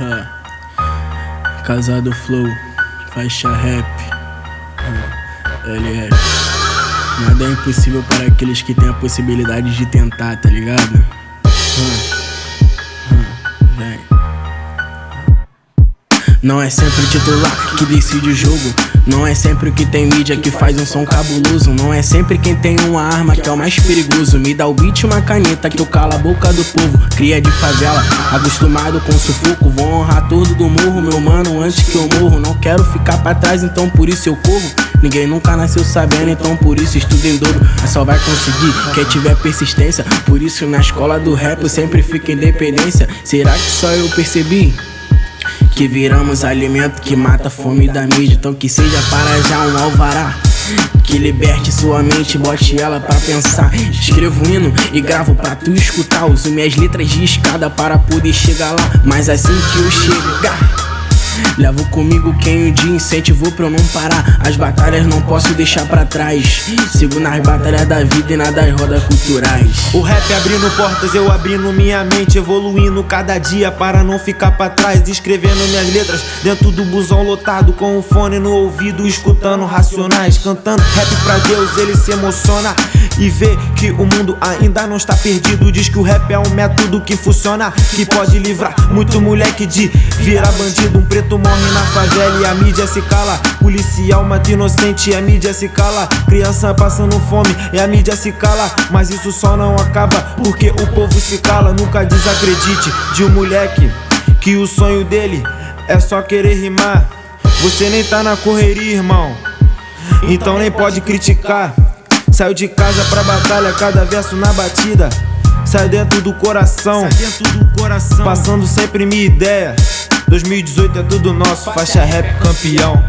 Ha. Casado Flow, faixa rap. Ha. LF. Nada é impossível para aqueles que têm a possibilidade de tentar, tá ligado? Ha. Não é sempre o titular que decide o jogo. Não é sempre o que tem mídia que faz um som cabuloso. Não é sempre quem tem uma arma que é o mais perigoso. Me dá o beat uma caneta que eu calo a boca do povo. Cria de favela, acostumado com sufoco. Vou honrar tudo do morro, meu mano, antes que eu morro. Não quero ficar pra trás, então por isso eu corro. Ninguém nunca nasceu sabendo, então por isso estudo em dobro. Mas só vai conseguir quem tiver persistência. Por isso na escola do rap eu sempre fico independência. Será que só eu percebi? Que viramos alimento que mata a fome da mídia. Então que seja para já um alvará que liberte sua mente, bote ela pra pensar. Escrevo hino e gravo pra tu escutar. Uso minhas letras de escada para poder chegar lá. Mas assim que eu chegar Levo comigo quem o dia incentivou pra eu não parar. As batalhas não posso deixar pra trás. Sigo nas batalhas da vida e nas rodas culturais. O rap abrindo portas, eu abrindo minha mente Evoluindo cada dia para não ficar pra trás Escrevendo minhas letras dentro do busão lotado Com o fone no ouvido, escutando racionais Cantando rap pra Deus, ele se emociona e vê que o mundo ainda não está perdido. Diz que o rap é um método que funciona, que pode livrar muito moleque de virar bandido. Um preto morre na favela e a mídia se cala. Policial mata inocente e a mídia se cala. Criança passando fome e a mídia se cala. Mas isso só não acaba porque o povo se cala. Nunca desacredite de um moleque que o sonho dele é só querer rimar. Você nem tá na correria, irmão. Então nem pode criticar. Saiu de casa pra batalha, cada verso na batida. Sai dentro do coração, Sai dentro do coração. passando sempre minha ideia. 2018 é tudo nosso, faixa rap campeão.